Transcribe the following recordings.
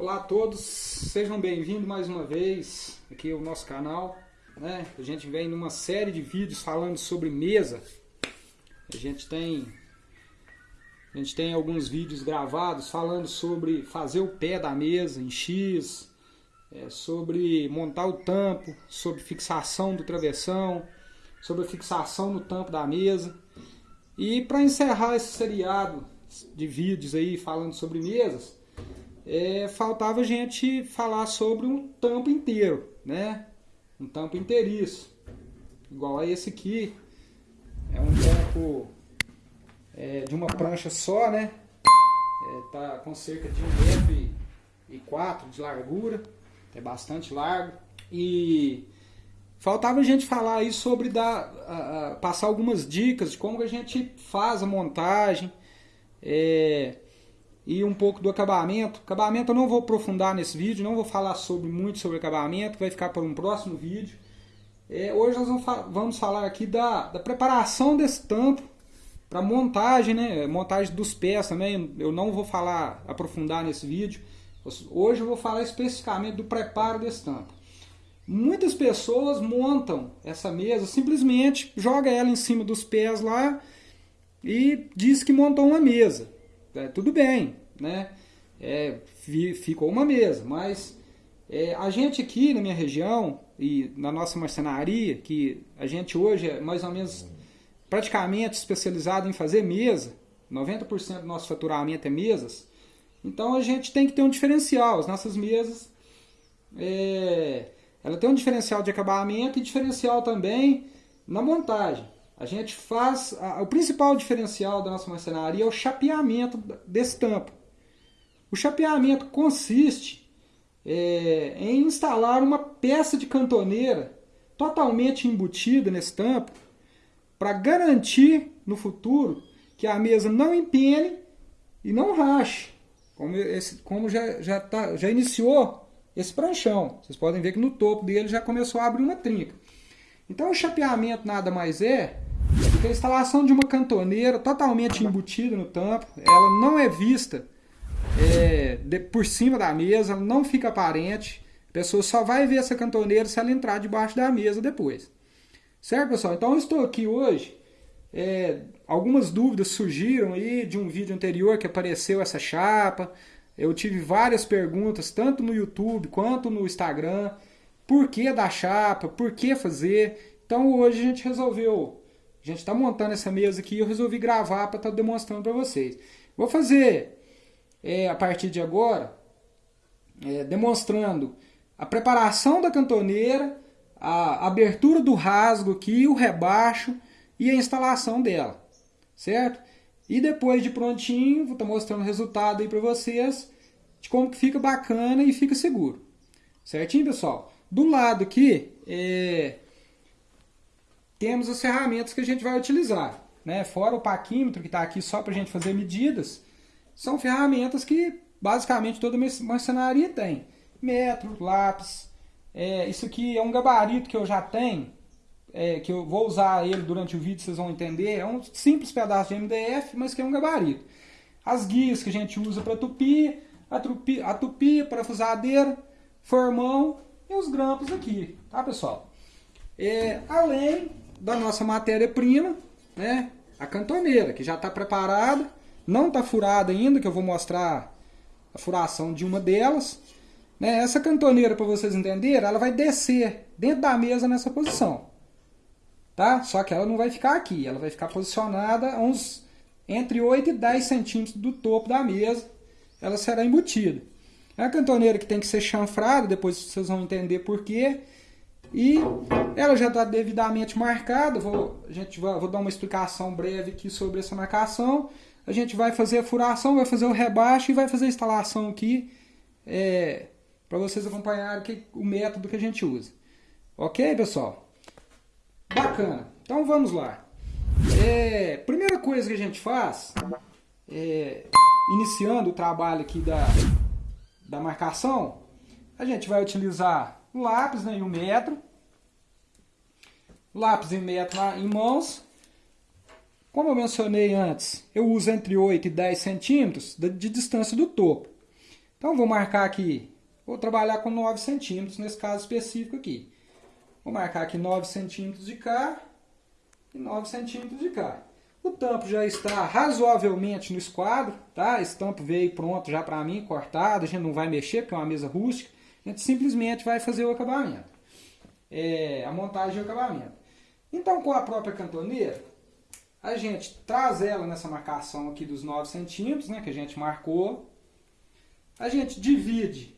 Olá a todos, sejam bem-vindos mais uma vez aqui ao nosso canal. Né? A gente vem numa série de vídeos falando sobre mesa. A gente tem, a gente tem alguns vídeos gravados falando sobre fazer o pé da mesa em X, é, sobre montar o tampo, sobre fixação do travessão, sobre a fixação no tampo da mesa. E para encerrar esse seriado de vídeos aí falando sobre mesas, é, faltava a gente falar sobre um tampo inteiro, né? Um tampo inteiriço, igual a esse aqui. É um tampo é, de uma prancha só, né? É, tá com cerca de um metro e quatro de largura, é bastante largo. E faltava a gente falar aí sobre dar, a, a, passar algumas dicas de como a gente faz a montagem, é, e um pouco do acabamento. Acabamento eu não vou aprofundar nesse vídeo, não vou falar sobre muito sobre acabamento, vai ficar para um próximo vídeo. É, hoje nós vamos, fa vamos, falar aqui da, da preparação desse tampo para montagem, né? Montagem dos pés também. Eu não vou falar, aprofundar nesse vídeo. Hoje eu vou falar especificamente do preparo desse tampo. Muitas pessoas montam essa mesa, simplesmente joga ela em cima dos pés lá e diz que montou uma mesa. É, tudo bem, né? É, ficou uma mesa, mas é, a gente aqui na minha região e na nossa marcenaria, que a gente hoje é mais ou menos praticamente especializado em fazer mesa, 90% do nosso faturamento é mesas, então a gente tem que ter um diferencial. As nossas mesas, é, ela tem um diferencial de acabamento e diferencial também na montagem. A gente faz. A, o principal diferencial da nossa marcenaria é o chapeamento desse tampo. O chapeamento consiste é, em instalar uma peça de cantoneira totalmente embutida nesse tampo para garantir no futuro que a mesa não empene e não rache, como, esse, como já, já, tá, já iniciou esse pranchão. Vocês podem ver que no topo dele já começou a abrir uma trinca. Então o chapeamento nada mais é porque a instalação de uma cantoneira totalmente embutida no tampo, ela não é vista é, de, por cima da mesa, não fica aparente. A pessoa só vai ver essa cantoneira se ela entrar debaixo da mesa depois. Certo, pessoal? Então eu estou aqui hoje. É, algumas dúvidas surgiram aí de um vídeo anterior que apareceu essa chapa. Eu tive várias perguntas, tanto no YouTube quanto no Instagram. Por que da chapa? Por que fazer? Então hoje a gente resolveu a gente está montando essa mesa aqui e eu resolvi gravar para estar tá demonstrando para vocês. Vou fazer é, a partir de agora, é, demonstrando a preparação da cantoneira, a abertura do rasgo aqui, o rebaixo e a instalação dela, certo? E depois de prontinho, vou estar tá mostrando o resultado aí para vocês de como que fica bacana e fica seguro. Certinho, pessoal? Do lado aqui, é, temos as ferramentas que a gente vai utilizar. Né? Fora o paquímetro, que está aqui só para a gente fazer medidas, são ferramentas que basicamente toda marcenaria tem. Metro, lápis, é, isso aqui é um gabarito que eu já tenho, é, que eu vou usar ele durante o vídeo, vocês vão entender. É um simples pedaço de MDF, mas que é um gabarito. As guias que a gente usa para tupir, a, tupi, a tupia, parafusadeira, formão e os grampos aqui, tá pessoal? É, além da nossa matéria-prima, né? A cantoneira, que já está preparada, não está furada ainda, que eu vou mostrar a furação de uma delas. Né? Essa cantoneira, para vocês entenderem, ela vai descer dentro da mesa nessa posição. Tá? Só que ela não vai ficar aqui, ela vai ficar posicionada uns entre 8 e 10 centímetros do topo da mesa. Ela será embutida. É a cantoneira que tem que ser chanfrada, depois vocês vão entender por quê. E ela já está devidamente marcada. Vou, a gente vou dar uma explicação breve aqui sobre essa marcação. A gente vai fazer a furação, vai fazer o rebaixo e vai fazer a instalação aqui é, para vocês acompanharem que, o método que a gente usa. Ok, pessoal? Bacana. Então vamos lá. É, primeira coisa que a gente faz, é, iniciando o trabalho aqui da, da marcação, a gente vai utilizar o lápis né, e o metro. Lápis e metro em mãos. Como eu mencionei antes, eu uso entre 8 e 10 centímetros de distância do topo. Então vou marcar aqui, vou trabalhar com 9 centímetros nesse caso específico aqui. Vou marcar aqui 9 centímetros de cá e 9 centímetros de cá. O tampo já está razoavelmente no esquadro, tá? Esse tampo veio pronto já para mim, cortado, a gente não vai mexer porque é uma mesa rústica, a gente simplesmente vai fazer o acabamento. É, a montagem e o acabamento. Então com a própria cantoneira, a gente traz ela nessa marcação aqui dos 9 centímetros, né, que a gente marcou. A gente divide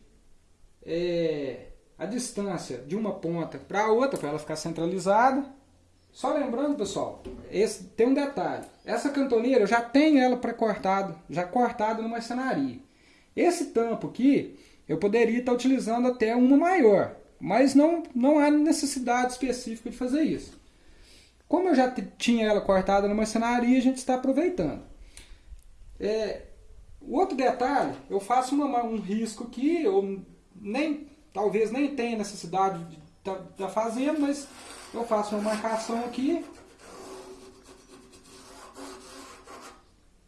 é, a distância de uma ponta para a outra, para ela ficar centralizada. Só lembrando, pessoal, esse, tem um detalhe. Essa cantoneira eu já tenho ela pré-cortado, já cortada no marcenaria. Esse tampo aqui, eu poderia estar utilizando até uma maior, mas não, não há necessidade específica de fazer isso. Como eu já tinha ela cortada no marcenaria, a gente está aproveitando. É, outro detalhe, eu faço uma, um risco aqui, eu nem, talvez nem tenha necessidade de tá, tá fazendo, mas eu faço uma marcação aqui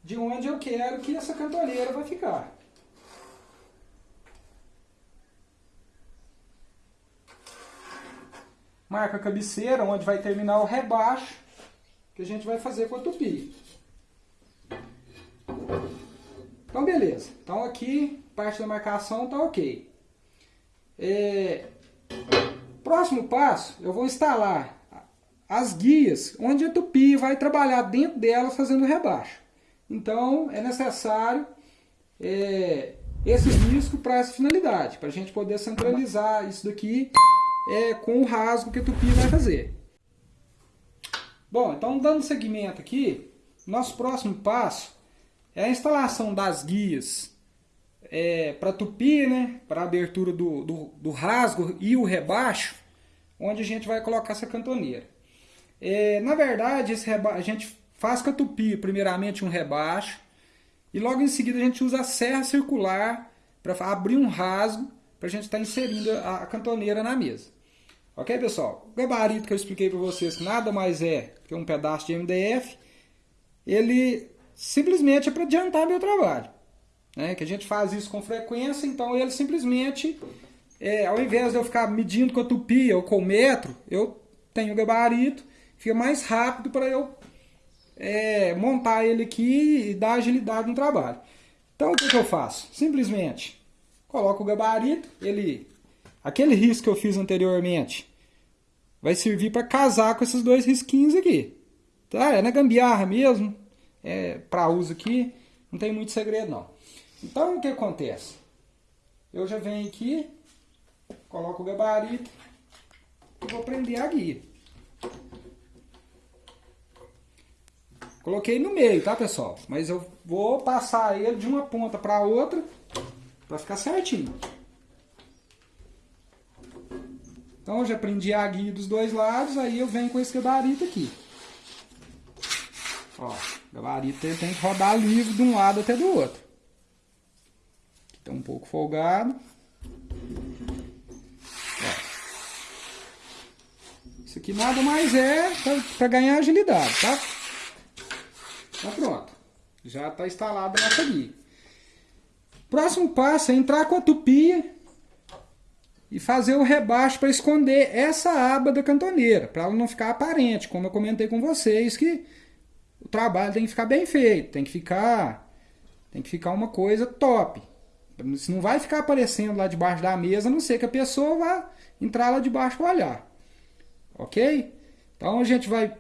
de onde eu quero que essa cantoneira vai ficar. Marca a cabeceira, onde vai terminar o rebaixo, que a gente vai fazer com a tupi. Então, beleza. Então, aqui, parte da marcação está ok. É, Próximo passo, eu vou instalar as guias, onde a tupi vai trabalhar dentro delas fazendo rebaixo. Então, é necessário é, esse risco para essa finalidade, para a gente poder centralizar isso daqui é, com o rasgo que a tupi vai fazer. Bom, então dando seguimento aqui, nosso próximo passo é a instalação das guias é, para tupi, né, para abertura do, do, do, rasgo e o rebaixo, onde a gente vai colocar essa cantoneira. É, na verdade, esse a gente faz com a tupi primeiramente um rebaixo e logo em seguida a gente usa a serra circular para abrir um rasgo para a gente estar tá inserindo a, a cantoneira na mesa. Ok, pessoal? O gabarito que eu expliquei para vocês, que nada mais é que um pedaço de MDF, ele simplesmente é para adiantar meu trabalho né, que a gente faz isso com frequência, então ele simplesmente, é, ao invés de eu ficar medindo com a tupi ou com o metro, eu tenho o gabarito, fica mais rápido para eu é, montar ele aqui e dar agilidade no trabalho. Então o que, que eu faço? Simplesmente coloco o gabarito, ele, aquele risco que eu fiz anteriormente vai servir para casar com esses dois risquinhos aqui. Tá? É na gambiarra mesmo, é para uso aqui, não tem muito segredo não. Então o que acontece? Eu já venho aqui, coloco o gabarito e vou prender a guia. Coloquei no meio, tá pessoal? Mas eu vou passar ele de uma ponta para outra para ficar certinho. Então eu já prendi a guia dos dois lados, aí eu venho com esse gabarito aqui. Ó, o gabarito tem que rodar livre de um lado até do outro. Está um pouco folgado. Ó. Isso aqui nada mais é para ganhar agilidade, tá? Então pronto. Já está instalada a nossa guia. Próximo passo é entrar com a tupia e fazer o rebaixo para esconder essa aba da cantoneira, para ela não ficar aparente, como eu comentei com vocês, que o trabalho tem que ficar bem feito, tem que ficar, tem que ficar uma coisa top. Isso não vai ficar aparecendo lá debaixo da mesa, a não ser que a pessoa vá entrar lá debaixo para olhar. Ok? Então a gente vai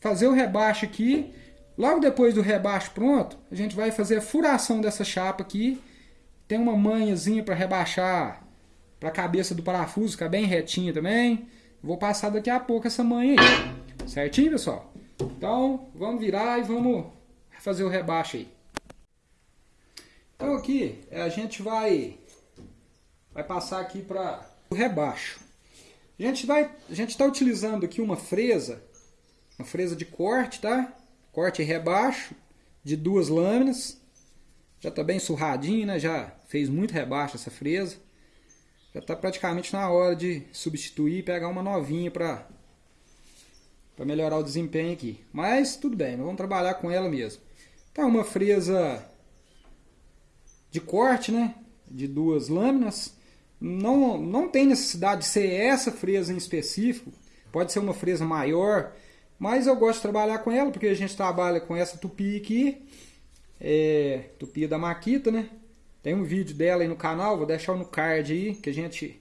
fazer o rebaixo aqui. Logo depois do rebaixo pronto, a gente vai fazer a furação dessa chapa aqui. Tem uma manhazinha para rebaixar para a cabeça do parafuso, ficar bem retinha também. Vou passar daqui a pouco essa manha aí. Certinho, pessoal? Então, vamos virar e vamos fazer o rebaixo aí. Então aqui a gente vai, vai passar aqui para o rebaixo. A gente vai, a gente está utilizando aqui uma fresa, uma fresa de corte, tá? Corte rebaixo de duas lâminas. Já está bem surradinho, né? Já fez muito rebaixo essa fresa. Já está praticamente na hora de substituir e pegar uma novinha para melhorar o desempenho aqui. Mas tudo bem, vamos trabalhar com ela mesmo. Tá uma fresa de corte, né? de duas lâminas. Não, não tem necessidade de ser essa fresa em específico, pode ser uma fresa maior, mas eu gosto de trabalhar com ela porque a gente trabalha com essa tupi aqui, é, tupi da Maquita, né? Tem um vídeo dela aí no canal, vou deixar no card aí, que a gente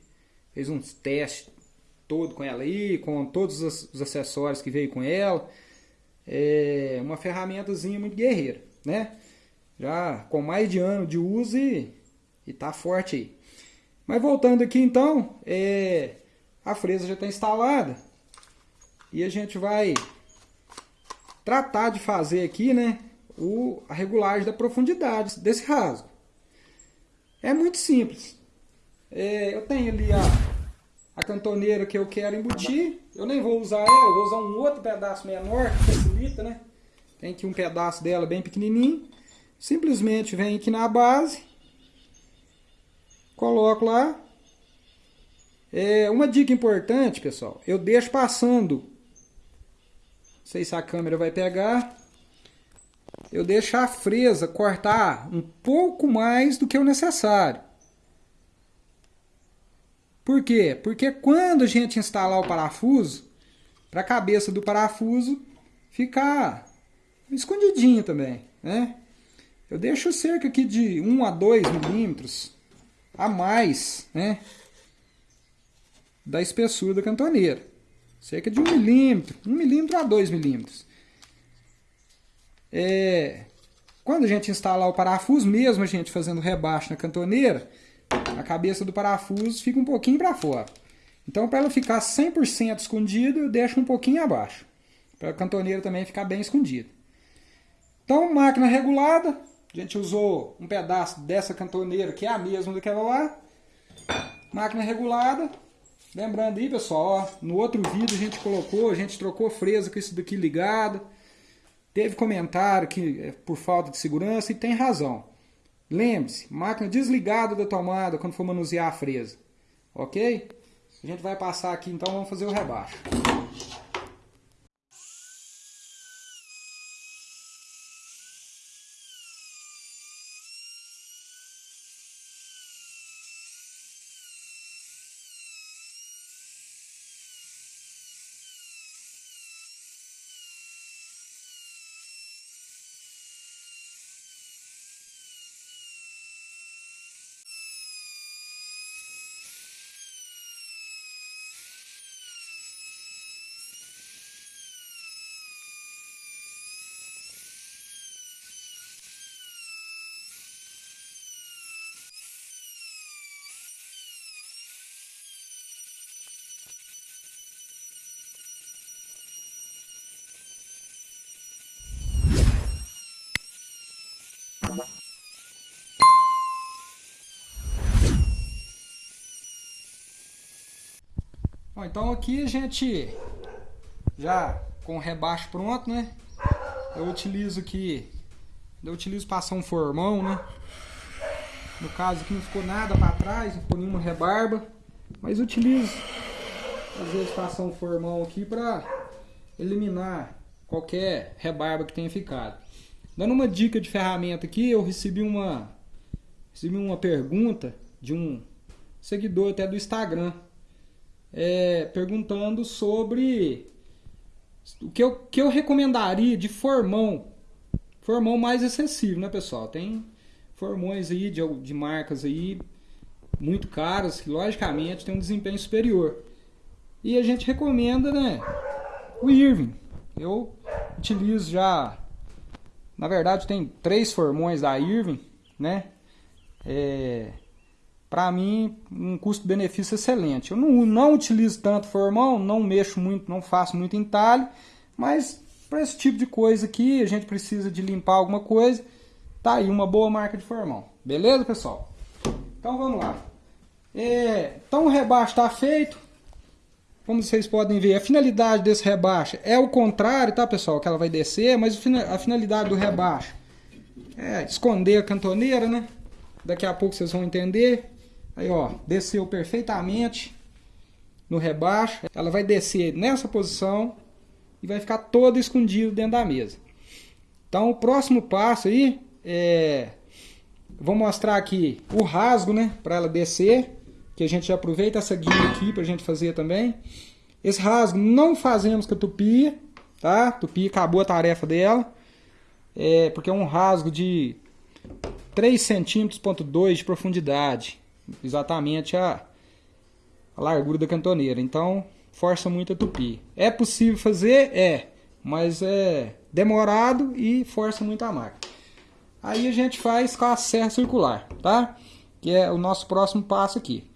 fez uns testes todo com ela aí, com todos os acessórios que veio com ela. É uma ferramentazinha muito guerreira, né? Já com mais de ano de uso e, e tá forte aí. Mas voltando aqui então, é, a fresa já está instalada. E a gente vai tratar de fazer aqui, né? O, a regulagem da profundidade desse rasgo. É muito simples. É, eu tenho ali a, a cantoneira que eu quero embutir. Eu nem vou usar ela, vou usar um outro pedaço menor, que facilita, né? Tem aqui um pedaço dela bem pequenininho. Simplesmente vem aqui na base. Coloco lá. É, uma dica importante, pessoal. Eu deixo passando. Sei se a câmera vai pegar eu deixo a fresa cortar um pouco mais do que o necessário. Por quê? Porque quando a gente instalar o parafuso, para a cabeça do parafuso ficar escondidinho também, né? Eu deixo cerca aqui de 1 a 2 milímetros a mais, né? Da espessura da cantoneira. Cerca de 1 milímetro, 1 milímetro a 2 milímetros. É, quando a gente instalar o parafuso, mesmo a gente fazendo rebaixo na cantoneira, a cabeça do parafuso fica um pouquinho para fora. Então, para ela ficar 100% escondida, eu deixo um pouquinho abaixo. Para a cantoneira também ficar bem escondida. Então, máquina regulada. A gente usou um pedaço dessa cantoneira, que é a mesma daquela lá. Máquina regulada. Lembrando aí, pessoal, ó, no outro vídeo a gente colocou, a gente trocou fresa com isso daqui ligado. Teve comentário que é por falta de segurança e tem razão. Lembre-se, máquina desligada da tomada quando for manusear a fresa. Ok? A gente vai passar aqui então, vamos fazer o rebaixo. Bom, então aqui a gente já com o rebaixo pronto, né? Eu utilizo aqui, eu utilizo passar um formão, né? No caso aqui não ficou nada para trás, não ficou nenhuma rebarba, mas utilizo às vezes passar um formão aqui para eliminar qualquer rebarba que tenha ficado. Dando uma dica de ferramenta aqui, eu recebi uma recebi uma pergunta de um seguidor até do Instagram é, perguntando sobre o que eu, que eu recomendaria de formão. Formão mais acessível, né, pessoal? Tem formões aí de, de marcas aí muito caras que, logicamente, tem um desempenho superior. E a gente recomenda, né, o Irving. Eu utilizo já, na verdade, tem três formões da Irving, né? É, para mim, um custo-benefício excelente. Eu não, não utilizo tanto formão, não mexo muito, não faço muito entalhe, mas para esse tipo de coisa aqui, a gente precisa de limpar alguma coisa, tá aí uma boa marca de formão. Beleza, pessoal? Então vamos lá. É, então o rebaixo está feito. Como vocês podem ver, a finalidade desse rebaixo é o contrário, tá, pessoal? Que ela vai descer, mas a finalidade do rebaixo é esconder a cantoneira, né? Daqui a pouco vocês vão entender. Aí, ó, desceu perfeitamente no rebaixo. Ela vai descer nessa posição e vai ficar toda escondida dentro da mesa. Então, o próximo passo aí é vou mostrar aqui o rasgo, né, para ela descer, que a gente aproveita essa guia aqui para a gente fazer também. Esse rasgo não fazemos com a tupi, tá? Tupi acabou a tarefa dela, é, porque é um rasgo de 3 centímetros de profundidade, exatamente a, a largura da cantoneira. Então, força muito a tupi. É possível fazer? É, mas é demorado e força muito a máquina. Aí a gente faz com a serra circular, tá? Que é o nosso próximo passo aqui.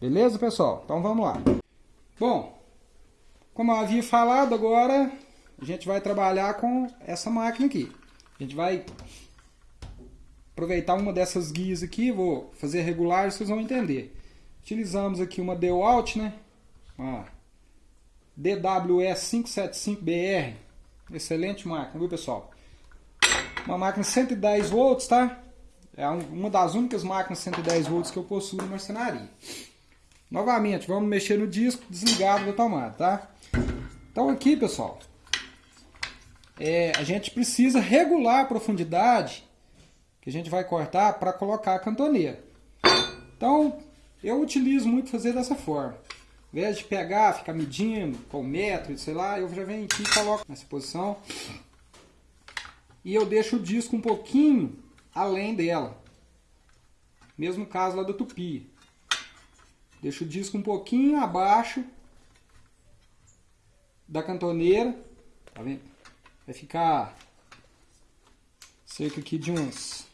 Beleza, pessoal? Então vamos lá. Bom, como eu havia falado, agora a gente vai trabalhar com essa máquina aqui. A gente vai aproveitar uma dessas guias aqui, vou fazer regular, vocês vão entender. Utilizamos aqui uma DeWalt, né? Uma DWE 575BR. Excelente máquina, viu pessoal? Uma máquina 110 volts, tá? É uma das únicas máquinas 110 volts que eu possuo na marcenaria. Novamente, vamos mexer no disco desligado da tomada, tá? Então aqui, pessoal, é, a gente precisa regular a profundidade que a gente vai cortar para colocar a cantoneira. Então, eu utilizo muito fazer dessa forma. Ao invés de pegar, ficar medindo com metro, sei lá, eu já venho aqui e coloco nessa posição e eu deixo o disco um pouquinho além dela. Mesmo caso lá do tupi. Deixo o disco um pouquinho abaixo da cantoneira. Tá vendo? Vai ficar cerca aqui de uns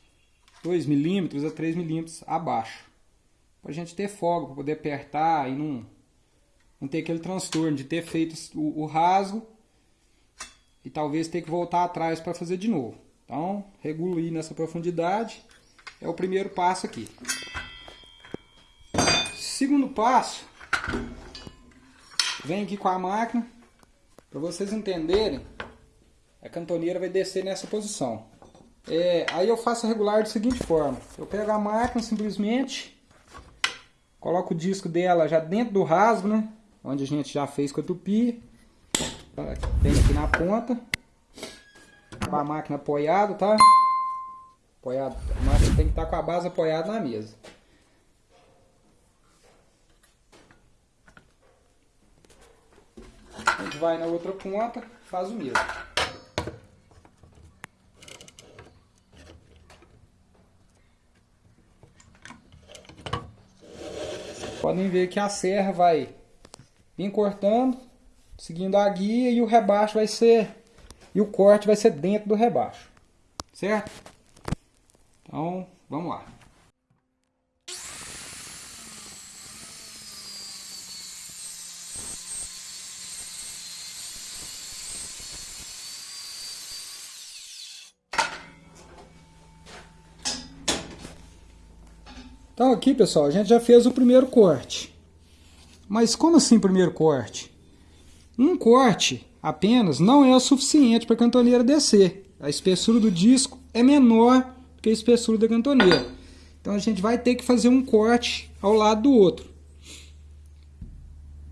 2 milímetros a 3 milímetros abaixo. Pra gente ter folga, para poder apertar e não, não ter aquele transtorno de ter feito o, o rasgo e talvez ter que voltar atrás para fazer de novo. Então, regulo nessa profundidade. É o primeiro passo aqui. Segundo passo, vem aqui com a máquina. Para vocês entenderem, a cantoneira vai descer nessa posição. É, aí eu faço a regular da seguinte forma. Eu pego a máquina simplesmente, coloco o disco dela já dentro do rasgo, né? Onde a gente já fez com a tupi. Tem aqui na ponta. Com a máquina apoiada, tá? Apoiado. A máquina tem que estar tá com a base apoiada na mesa. A gente vai na outra ponta, faz o mesmo. Podem ver que a serra vai vir cortando seguindo a guia e o rebaixo vai ser e o corte vai ser dentro do rebaixo, certo? Então, vamos lá. Então aqui, pessoal, a gente já fez o primeiro corte. Mas como assim primeiro corte? Um corte apenas não é o suficiente para a cantoneira descer. A espessura do disco é menor que a espessura da cantoneira. Então a gente vai ter que fazer um corte ao lado do outro.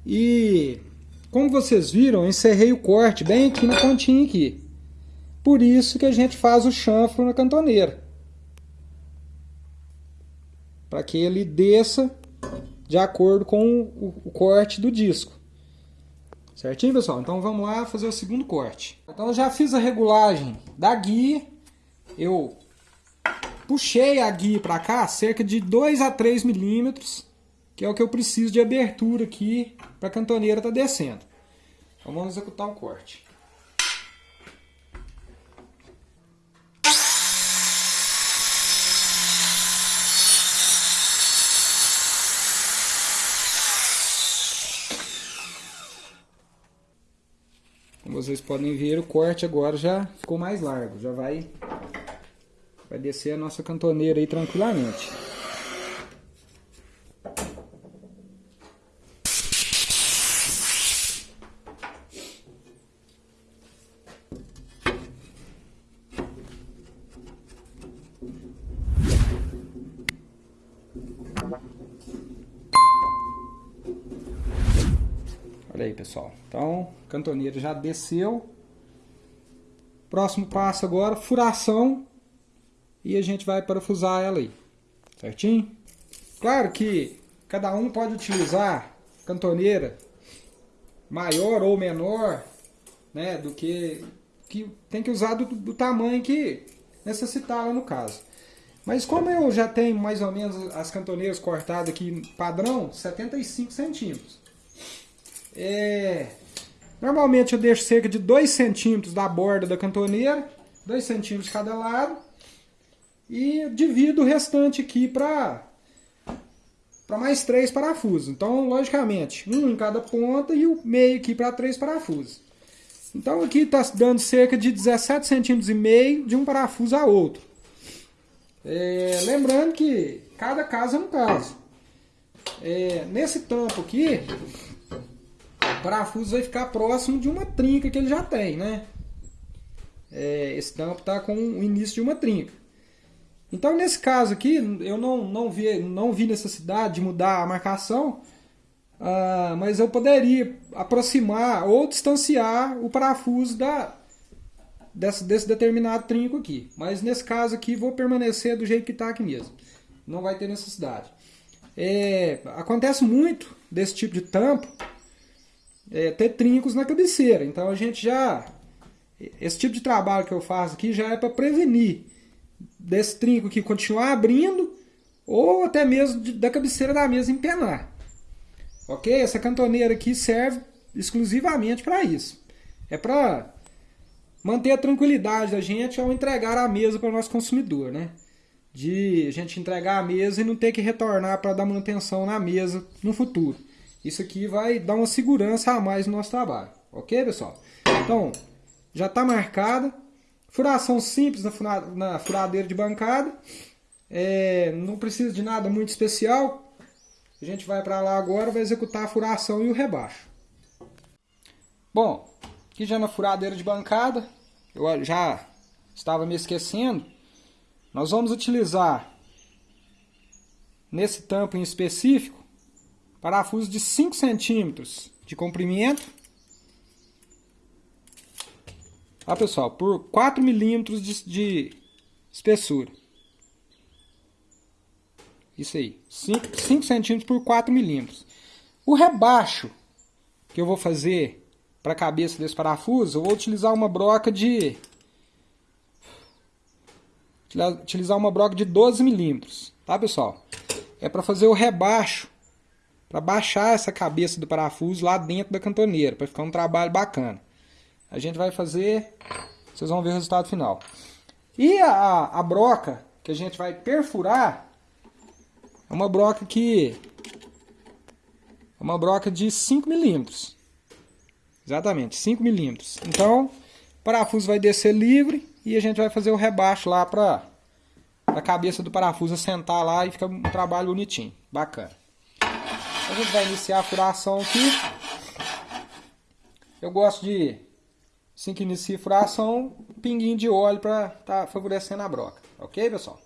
E como vocês viram, eu encerrei o corte bem aqui na pontinha aqui. Por isso que a gente faz o chanfro na cantoneira. Para que ele desça de acordo com o corte do disco. Certinho, pessoal? Então vamos lá fazer o segundo corte. Então eu já fiz a regulagem da guia. Eu puxei a guia para cá cerca de 2 a 3 milímetros, que é o que eu preciso de abertura aqui para a cantoneira estar tá descendo. Então vamos executar o corte. Vocês podem ver, o corte agora já ficou mais largo. Já vai, vai descer a nossa cantoneira aí tranquilamente. Cantoneira já desceu. Próximo passo agora, furação e a gente vai parafusar ela aí, certinho? Claro que cada um pode utilizar cantoneira maior ou menor, né, do que, que tem que usar do, do tamanho que necessitar lá no caso. Mas como eu já tenho mais ou menos as cantoneiras cortadas aqui padrão, 75 centímetros. É, normalmente eu deixo cerca de 2 centímetros da borda da cantoneira, 2 centímetros de cada lado. E divido o restante aqui para para mais três parafusos. Então, logicamente, um em cada ponta e o meio aqui para três parafusos. Então aqui está dando cerca de 17 centímetros e meio de um parafuso a outro. É, lembrando que cada caso é um caso. É, nesse tampo aqui, parafuso vai ficar próximo de uma trinca que ele já tem, né? É, esse tampo está com o início de uma trinca. Então nesse caso aqui, eu não, não, vi, não vi necessidade de mudar a marcação, ah, mas eu poderia aproximar ou distanciar o parafuso da, desse, desse determinado trinco aqui. Mas nesse caso aqui vou permanecer do jeito que está aqui mesmo. Não vai ter necessidade. É, acontece muito desse tipo de tampo é, ter trincos na cabeceira. Então a gente já... Esse tipo de trabalho que eu faço aqui já é para prevenir desse trinco aqui continuar abrindo ou até mesmo da cabeceira da mesa empenar. Ok? Essa cantoneira aqui serve exclusivamente para isso. É para manter a tranquilidade da gente ao entregar a mesa para o nosso consumidor, né? De a gente entregar a mesa e não ter que retornar para dar manutenção na mesa no futuro. Isso aqui vai dar uma segurança a mais no nosso trabalho. Ok, pessoal? Então, já está marcada. Furação simples na, furadeira de bancada. É, não precisa de nada muito especial. A gente vai para lá agora, vai executar a furação e o rebaixo. Bom, aqui já na furadeira de bancada, eu já estava me esquecendo. Nós vamos utilizar, nesse tampo em específico, parafuso de 5 centímetros de comprimento. Tá, pessoal? Por 4 milímetros de, de espessura. Isso aí. 5, 5 centímetros por 4 milímetros. O rebaixo que eu vou fazer para a cabeça desse parafuso, eu vou utilizar uma broca de... Utilizar uma broca de 12 milímetros, tá pessoal? É para fazer o rebaixo, para baixar essa cabeça do parafuso lá dentro da cantoneira, para ficar um trabalho bacana. A gente vai fazer, vocês vão ver o resultado final. E a, a broca que a gente vai perfurar, é uma broca que... É uma broca de 5 milímetros. Exatamente, 5 milímetros. Então, o parafuso vai descer livre e a gente vai fazer o rebaixo lá para a cabeça do parafuso assentar lá e fica um trabalho bonitinho, bacana. A gente vai iniciar a furação aqui. Eu gosto de, assim que inicia a furação, um pinguinho de óleo para estar tá favorecendo a broca. Ok, pessoal?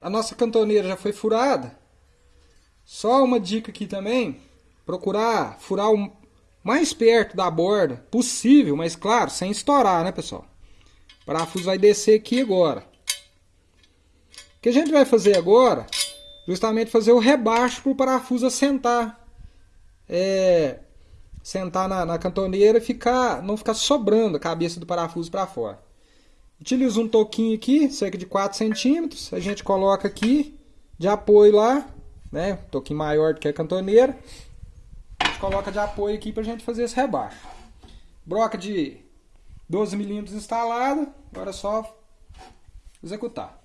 A nossa cantoneira já foi furada. Só uma dica aqui também. Procurar furar o mais perto da borda possível, mas claro, sem estourar, né pessoal? O parafuso vai descer aqui agora. O que a gente vai fazer agora, justamente fazer o rebaixo para o parafuso assentar. É, sentar na, na cantoneira e ficar, não ficar sobrando a cabeça do parafuso para fora. Utilizo um toquinho aqui, cerca de 4 centímetros. A gente coloca aqui de apoio lá, né? Um toquinho maior do que a cantoneira. A gente coloca de apoio aqui para a gente fazer esse rebaixo. Broca de 12 milímetros instalada. Agora é só executar.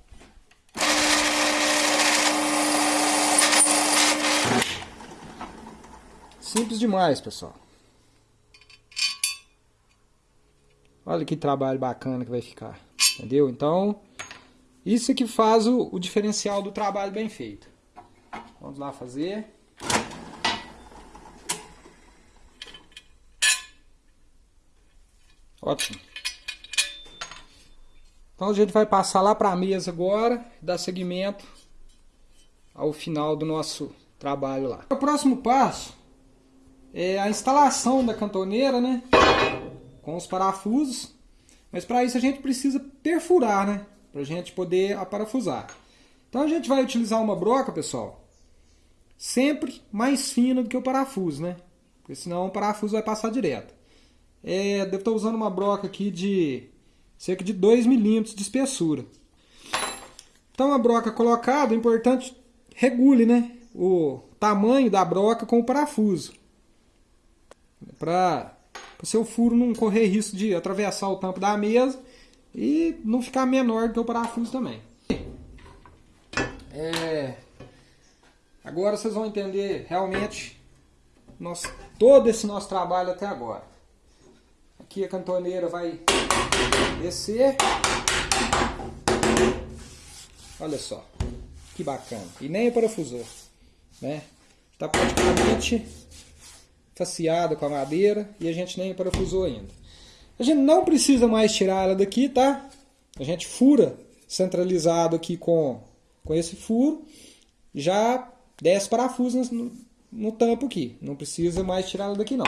simples demais, pessoal. Olha que trabalho bacana que vai ficar. Entendeu? Então, isso é que faz o, o diferencial do trabalho bem feito. Vamos lá fazer. Ótimo. Então a gente vai passar lá para a mesa agora, dar seguimento ao final do nosso trabalho lá. O próximo passo é a instalação da cantoneira, né? Com os parafusos. Mas para isso a gente precisa perfurar, né? Para a gente poder aparafusar. Então a gente vai utilizar uma broca, pessoal, sempre mais fina do que o parafuso, né? Porque senão o parafuso vai passar direto. É, devo estar usando uma broca aqui de cerca de 2 milímetros de espessura. Então a broca colocada, é importante regule né, o tamanho da broca com o parafuso. Para o seu furo não correr risco de atravessar o tampo da mesa e não ficar menor do que o parafuso também. É, agora vocês vão entender realmente nosso, todo esse nosso trabalho até agora. Aqui a cantoneira vai descer. Olha só, que bacana. E nem é parafusou, né? Está praticamente faceada com a madeira e a gente nem parafusou ainda. A gente não precisa mais tirar ela daqui, tá? A gente fura centralizado aqui com, com esse furo, já desce parafuso no, no tampo aqui. Não precisa mais tirar ela daqui não.